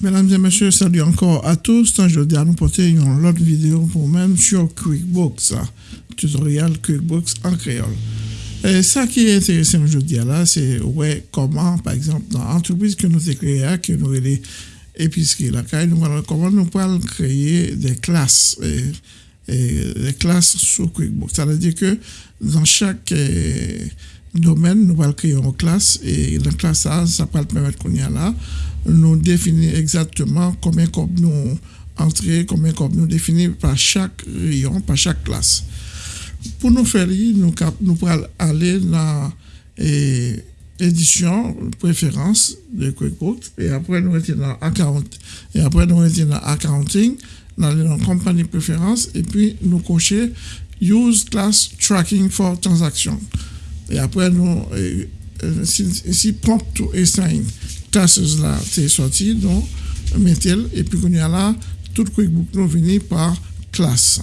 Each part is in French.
Mesdames et messieurs, salut encore à tous. Aujourd'hui, nous porter une autre vidéo pour même sur QuickBooks, tutoriel QuickBooks en créole. Et ça qui est intéressant aujourd'hui là, c'est ouais, comment, par exemple, dans l'entreprise que nous avons créée, que nous avons épicerie, là, comment nous pouvons créer des classes, et, classes sur QuickBooks. Ça veut dire que dans chaque eh, domaine, nous allons créer une classe et dans la classe, ça, ça va permettre qu'on y a là, nous définir exactement combien comme nous entrer, combien comme nous définir par chaque rayon, par chaque classe. Pour nous faire, nous, nous pourrons aller dans l'édition préférence de QuickBooks et après nous étions dans account et après nous étions dans accounting dans la compagnie préférence et puis nous cocher use class tracking for transaction et après nous si, prompt to assign classes là c'est sorti donc mettez et puis qu'on y a là tout QuickBooks nous vient par classe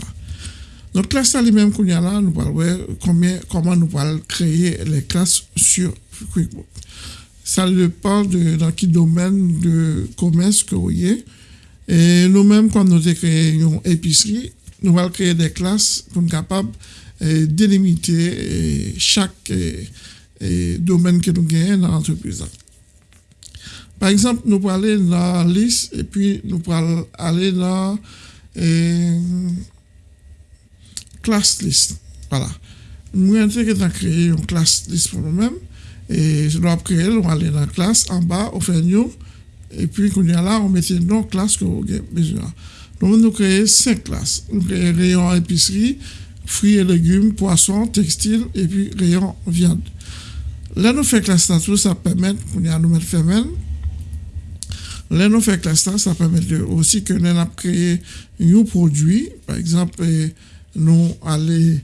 donc, classe là, même qu'on y a là, nous parlons combien, comment nous allons créer les classes sur QuickBooks. Ça dépend de dans quel domaine de commerce que vous avez. Et nous-mêmes, quand nous une épicerie, nous allons créer des classes pour être capables délimiter chaque domaine que nous avons dans l'entreprise. Par exemple, nous allons aller dans la liste et puis nous allons aller dans class list. Voilà. Nous avons créé une classe list pour nous-mêmes. Et je dois créer, on va aller dans la classe, en bas, on fait new. Et puis, quand on est là, on met le nom classe que vous avez besoin. Donc, nous créons cinq classes. Nous créons rayon épicerie, fruits et légumes, poissons, textiles, et puis rayon viande. Là, nous faisons classe tout ça permet, qu'on y a nous femelle. Là, nous faisons classe ça permet aussi que nous avons créé un produit, par exemple, nous aller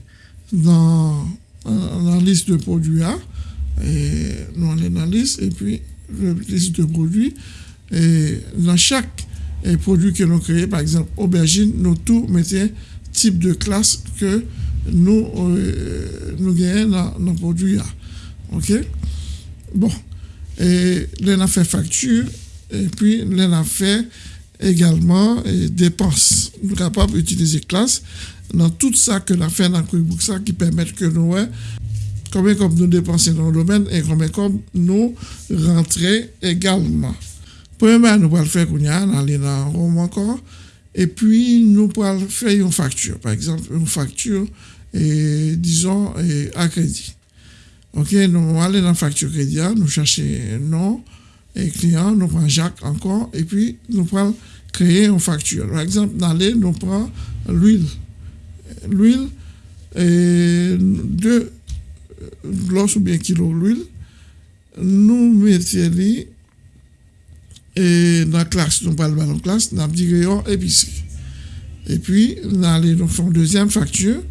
dans, la liste de produits A, et nous allons dans la liste, et puis la liste de produits, et dans chaque produit que nous créons, par exemple aubergine, nous tout mettons type de classe que nous, euh, nous gagnons dans nos produits A. OK? Bon. Et là, on a fait facture, et puis là, on a fait également dépenses. Nous sommes capables d'utiliser classe dans tout ça que l'on fait dans QuickBooks qui permet que nous combien comme nous dépenser dans le domaine et combien comme nous rentrer également. Premièrement, nous allons faire qu'on y a dans encore et puis nous allons faire une facture. Par exemple, une facture, disons, à crédit. OK, nous allons aller dans la facture crédit, nous chercher nom et client, nous prenons Jacques encore et puis nous allons créer une facture. Par exemple, dans les, nous prenons l'huile l'huile et deux glosses ou bien kilos d'huile, nous mettons et dans la classe, nous parlons dans la classe, nous avons dit épicerie. Et puis, nous allons faire une deuxième facture.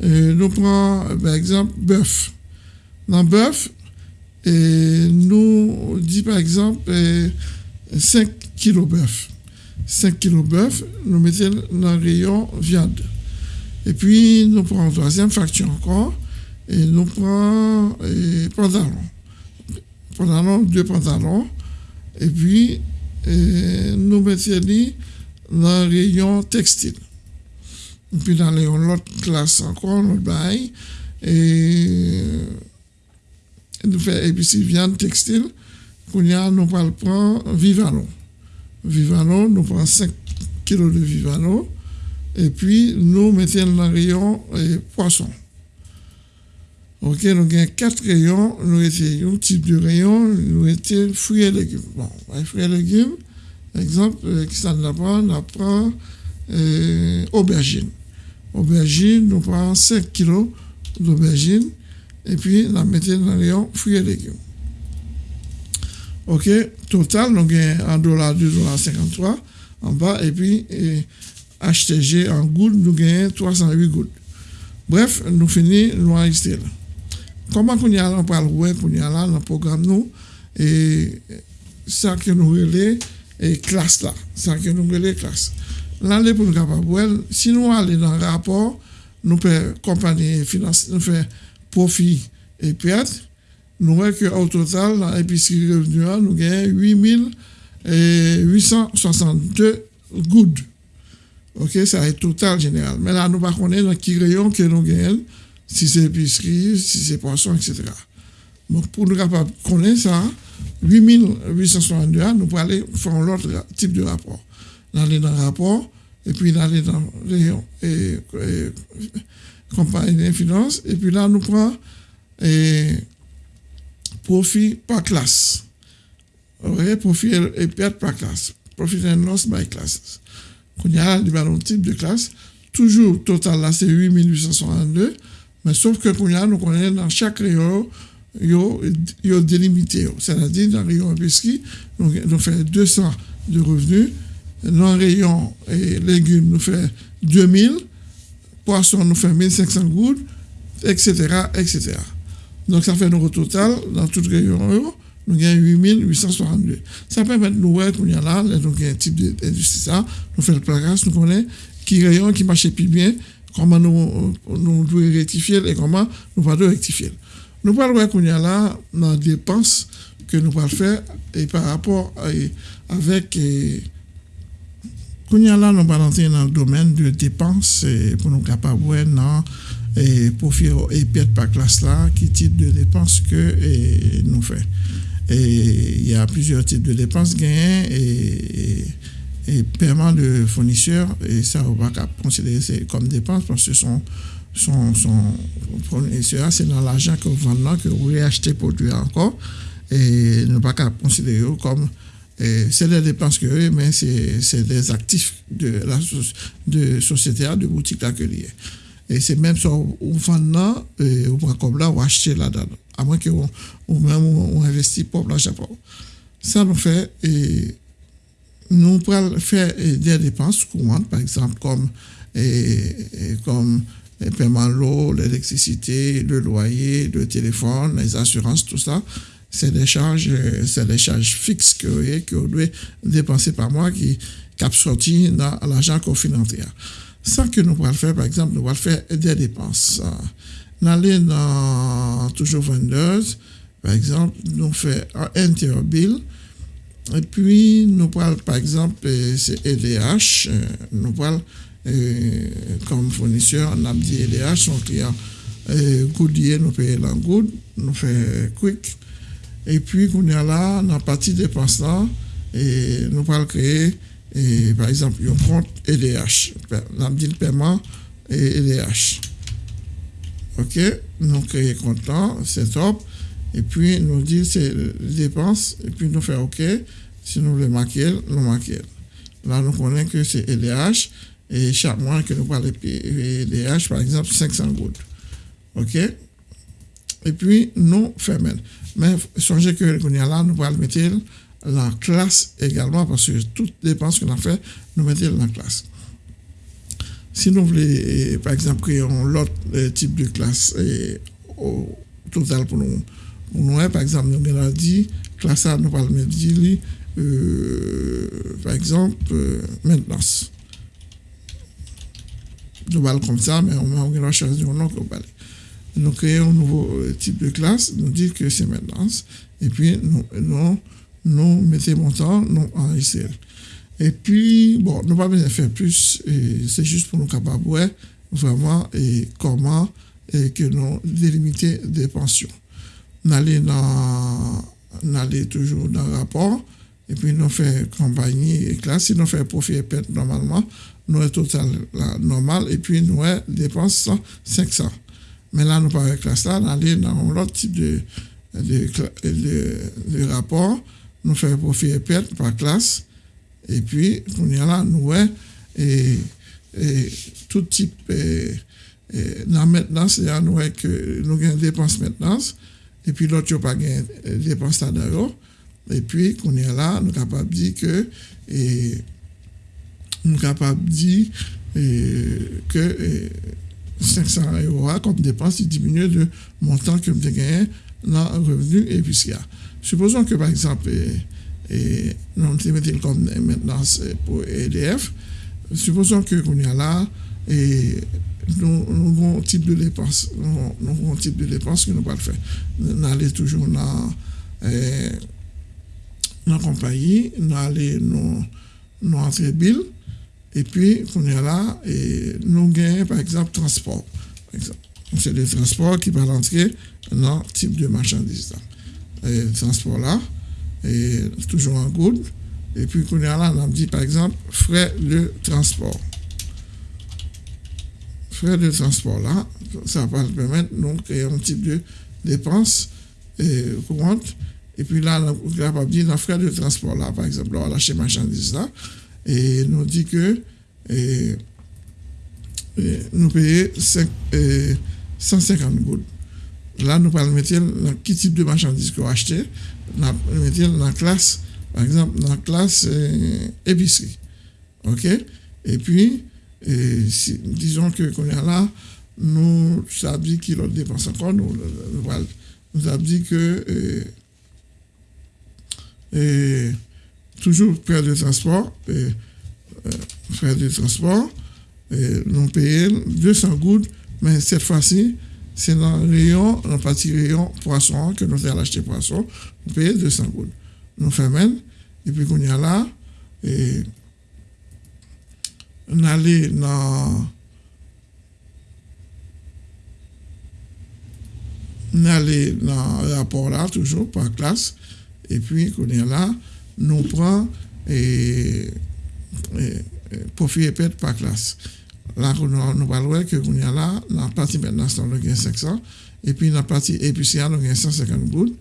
Nous prenons, par exemple, bœuf. Dans bœuf, nous dit par exemple 5 kg bœuf. 5 kg bœuf, nous mettons dans le rayon viande. Et puis, nous prenons troisième facture encore, et nous prenons et pantalons. Pantalons, deux pantalons, et puis, nous mettons dans le rayon textile. Et puis, dans l'autre classe encore, nous bail, et nous faisons épicerie viande textile, nous allons prendre Vivano. Vivano, nous prenons 5 kg de Vivano, et puis nous mettons dans le rayon et poisson. Ok, nous avons quatre rayons, nous avons un type de rayon, nous avons fruits et légumes. Bon, fruits et légumes, exemple, euh, qui s'en apprend, on apprend euh, aubergine. Aubergine, nous prenons 5 kg d'aubergine et puis nous mettons dans le rayon fruits et légumes. Ok, total, nous avons un dollar, 2,53 en bas et puis HTG en gouttes, nous gagnons 308 gouttes. Bref, nous finissons l'enregistrer. Comment on y a là, on parle web, on a dans programme et ça que nous relais, et classe là, classe. Pour nous si nous allons dans le rapport, nous faisons compagnie nous profit et perte, nous voyons qu'au total, dans l'épicerie revenu, nous gagnons 8000 et 862 good. Ok, ça est total général. Mais là, nous ne connaissons pas dans rayon que nous gagnons, si c'est épicerie, si c'est poisson, etc. Donc, pour nous capables connaître ça, 8862, nous pouvons aller faire l'autre type de rapport. D'aller dans le rapport, et puis d'aller dans rayon et, et compagnie finance, et puis là, nous prenons profit par classe. Profit et perte par classe. Profit and loss by classes. Quand il y a un type de classe, toujours total là, c'est 8862, mais sauf que il y a, nous connaissons dans chaque rayon, yo, yo délimité. C'est-à-dire, dans le rayon épicerie, nous, nous fait 200 de revenus. Dans le rayon et légumes, nous fait 2000. Poisson, nous fait 1500 gouttes, etc., etc. Donc, ça fait notre total, dans tout le rayon, nous gagnons 8862. Ça permet de nous voir qu'on y a là, avons un type d'industrie, ça, nous faisons le placage, nous connaissons qui rayon, qui marche plus bien, comment nous, nous devons rectifier et comment nous devons rectifier. Nous parlons qu'on y a là dans les dépenses que nous pouvons faire et par rapport avec. Qu'on y a là, nous allons dans le domaine de dépenses pour nous capables dans et profit et perte par classe là, qui type de dépenses que nous faisons. Et il y a plusieurs types de dépenses gains et, et, paiement de fournisseurs, et ça, on va considérer comme dépenses parce que son son, son c'est dans l'argent que vous vendez, que vous réachetez produit encore, et ne pas considérer comme c'est des dépenses que mais c'est des actifs de la de société, de boutique d'accueil. Et c'est même ça, vous vendez, ou comme là, ou acheter là-dedans, à moins que vous, même on investit pour l'argent. Ça nous fait, et nous pouvons faire des dépenses courantes, par exemple, comme, et, comme les paiements de l'eau, l'électricité, le loyer, le téléphone, les assurances, tout ça, c'est des charges, c'est des charges fixes que, vous devez dépenser par mois qui, cap sorti dans l'argent. Ça que nous pouvons faire, par exemple, nous pouvons faire des dépenses. Nous allons dans toujours vendeuse, par exemple, nous faisons un interbill, et puis nous pouvons, par exemple, c'est EDH, nous pouvons comme fournisseur, on a dit EDH, son client Goodyear, nous payons la Good, nous faisons Quick. Et puis, qu'on est là, dans la partie dépenses et nous pouvons créer, et, par exemple, un compte EDH, on a dit le paiement et EDH. OK, nous créons compte là, c'est top. Et puis, nous dit c'est dépenses, et puis nous faisons OK. Si nous voulons marquer, nous marquons. Là, nous connaissons que c'est EDH et chaque mois que nous parlons PDH, par exemple, 500 gouttes. OK? Et puis, nous faisons. Mais songez que là, nous allons mettre la classe également, parce que toutes les dépenses qu'on a fait, nous mettons la classe. Si nous voulons, par exemple, créer un autre euh, type de classe au total pour nous, nous par exemple, nous avons dit, classe A, nous allons mettre, euh, par exemple, euh, maintenance global comme ça, mais on va choisir un nom global. Nous créons un nouveau euh, type de classe, nous dit que c'est maintenance, et puis nous, nous, nous mettons montant nous en ICL. Et puis, bon, nous pas besoin de faire plus, c'est juste pour nous capables, vraiment, et comment et que nous délimiter des pensions. Allons dans, toujours dans le rapport, et puis nous faisons compagnie et classe, si nous faisons profit et perte normalement, nous avons total normal et puis nous avons dépenses 500. Mais là, nous parlons classe là, nous allons dans l'autre type de, de, de, rapport, nous faisons profit et perte par classe, et puis, nous là, nous avons et, et, tout type et, dans maintenance, nous avons que nous dépenses maintenance, et puis l'autre, n'a pas de dépenses d'euros. Et puis, qu'on est là, nous de dire que et, nous que 500 euros comme dépense, diminue de montant que nous gagné dans le revenu et fiscal. Supposons que, par exemple, et, nous mettons comme maintenance pour EDF, supposons que qu'on est là, et nous, avons un type de dépense, nous, avons de que nous pas faire. Nous allons toujours dans dans la compagnie, nous allons nous, nous entrer bill, et puis, on est là, et nous gagnons, par exemple, transport. C'est le transport qui va entrer dans le type de marchandise. Et le transport là, toujours en good. Et puis, on est là, on dit, par exemple, frais de transport. Frais de transport là, ça va permettre de créer un type de dépense courante. Et puis là, on est capable de dans frais de transport là, par exemple, on va lâcher marchandise là, et nous dit que nous payons 150 gouttes. Là, nous parlons de quel type de marchandises qu'on acheté. Nous mettons dans la classe, par exemple, dans la classe épicerie. OK? Et puis, disons que qu'on est là, nous avons dit qu'il dépense encore, nous, nous, avons dit que toujours près de transport, de transport, nous payons 200 gouttes, mais cette fois-ci, c'est dans le rayon, dans le petit rayon poisson, que nous allons acheter poisson, nous payons 200 gouttes. Nous fermons, et puis qu'on y a là, et on allait dans dans le rapport là, toujours par classe, et puis qu'on est là, nous prenons et profit et perte par classe. Là, nous parlons que nous a là, dans la partie maintenant, nous avons 500, et puis dans la partie épicière, nous avons 150 gouttes,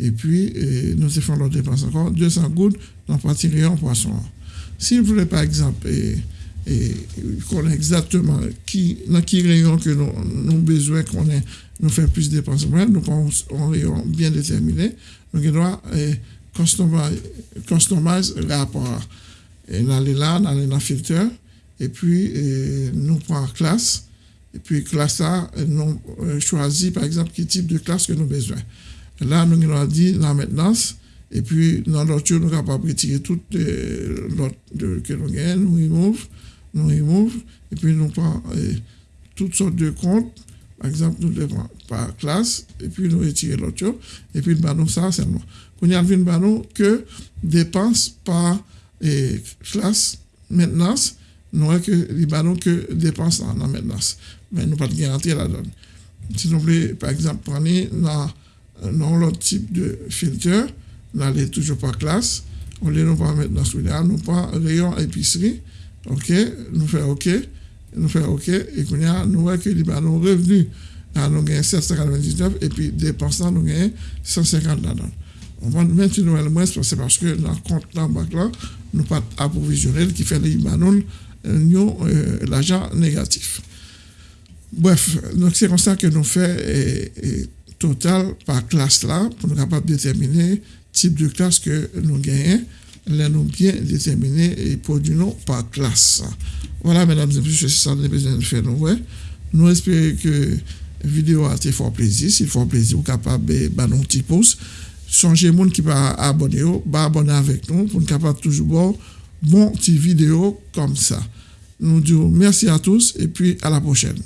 et puis nous faisons l'autre dépense encore, 200 gouttes dans la partie rayon poisson. Si vous voulez, par exemple, et, et connaît exactement qui, dans quel rayon que nous avons besoin qu'on ait, nous faire plus de dépenses, nous avons un rayon bien déterminé, nous devons customize, customize le rapport. Et on allait là, on allait dans le filtre, et puis nous prenons classe, et puis classe ça, nous choisit par exemple quel type de classe que nous avons besoin. Là, nous avons dit la maintenance, et puis dans l'autre, nous sommes capables de retirer tout l'autre que nous avons, nous remove, nous remove, et puis nous prenons toutes sortes de comptes, par exemple, nous devons par classe, et puis nous retirons l'autre, et puis nous avons ça seulement. Y a vu que dépenses par classe maintenance, nous avons que les que dépenses la maintenance. Mais nous pas de garantie la donne. Si nous voulons, par exemple, prendre dans, l'autre type de filtre, nous allons toujours par classe, on les nous pas maintenance, nous pas rayon épicerie, ok, nous faisons ok, nous faisons ok, et qu'on a, nous voyons que les ballons revenus, nous avons 799, et puis dépenses, nous avons 150 là-dedans. On va maintenir le moins, parce que dans le compte là, là nous pas approvisionnel qui fait les nous euh, l'argent négatif. Bref, donc c'est comme ça que nous faisons total par classe là pour nous capables de déterminer type de classe que nous gagnons. Là, nous bien déterminer et produire par classe. Voilà, mesdames et messieurs, c'est ça que besoin de faire. Nous, nous espérons que la vidéo a été fort plaisir. S'il faut plaisir, vous capable de faire un petit pouce songez monde qui va abonner, va abonner avec nous pour nous capable toujours bon petit vidéo comme ça. Nous disons merci à tous et puis à la prochaine.